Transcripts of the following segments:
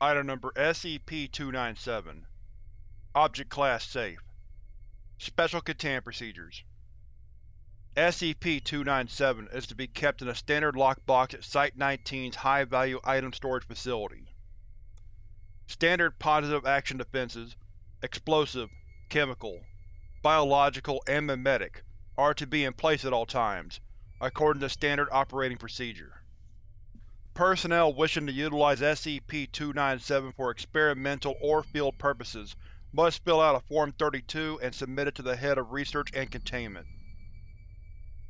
Item Number SCP-297 Object Class Safe Special Containment Procedures SCP-297 is to be kept in a standard lockbox at Site-19's High-Value Item Storage Facility. Standard positive action defenses, explosive, chemical, biological, and memetic are to be in place at all times, according to standard operating procedure. Personnel wishing to utilize SCP-297 for experimental or field purposes must fill out a Form 32 and submit it to the Head of Research and Containment.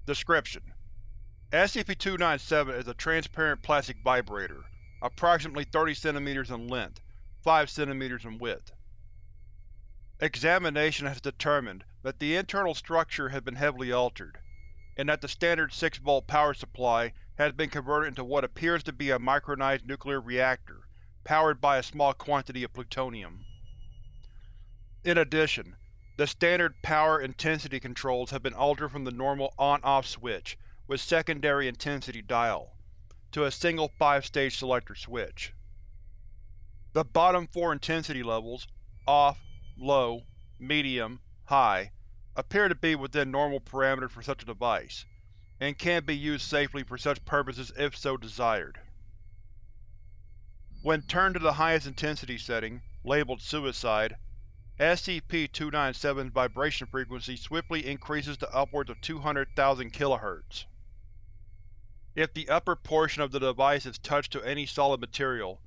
Description: SCP-297 is a transparent plastic vibrator, approximately 30 cm in length, 5 cm in width. Examination has determined that the internal structure has been heavily altered, and that the standard 6V power supply has been converted into what appears to be a micronized nuclear reactor, powered by a small quantity of plutonium. In addition, the standard power intensity controls have been altered from the normal on-off switch with secondary intensity dial, to a single 5-stage selector switch. The bottom four intensity levels, off, low, medium, high, appear to be within normal parameters for such a device, and can be used safely for such purposes if so desired. When turned to the highest intensity setting, labeled Suicide, SCP-297's vibration frequency swiftly increases to upwards of 200,000 kHz. If the upper portion of the device is touched to any solid material,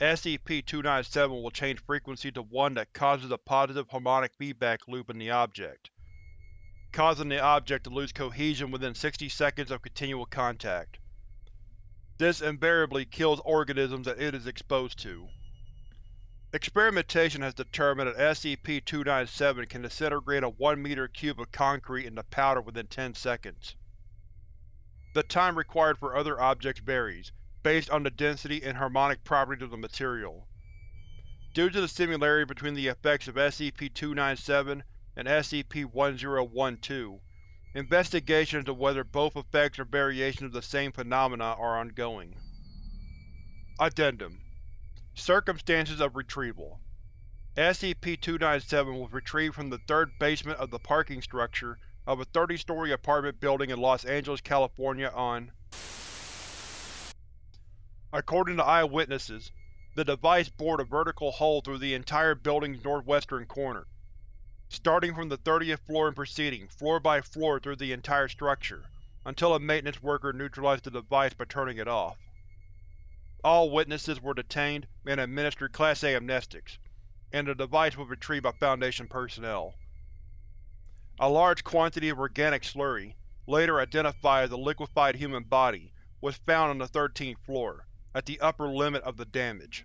SCP-297 will change frequency to one that causes a positive harmonic feedback loop in the object causing the object to lose cohesion within 60 seconds of continual contact. This invariably kills organisms that it is exposed to. Experimentation has determined that SCP-297 can disintegrate a 1 meter cube of concrete into powder within 10 seconds. The time required for other objects varies, based on the density and harmonic properties of the material. Due to the similarity between the effects of SCP-297 and SCP-1012. Investigation into whether both effects are variations of the same phenomena are ongoing. Addendum Circumstances of Retrieval SCP-297 was retrieved from the third basement of the parking structure of a 30-story apartment building in Los Angeles, California on According to eyewitnesses, the device bored a vertical hole through the entire building's northwestern corner starting from the 30th floor and proceeding, floor by floor through the entire structure, until a maintenance worker neutralized the device by turning it off. All witnesses were detained and administered Class A amnestics, and the device was retrieved by Foundation personnel. A large quantity of organic slurry, later identified as a liquefied human body, was found on the 13th floor, at the upper limit of the damage.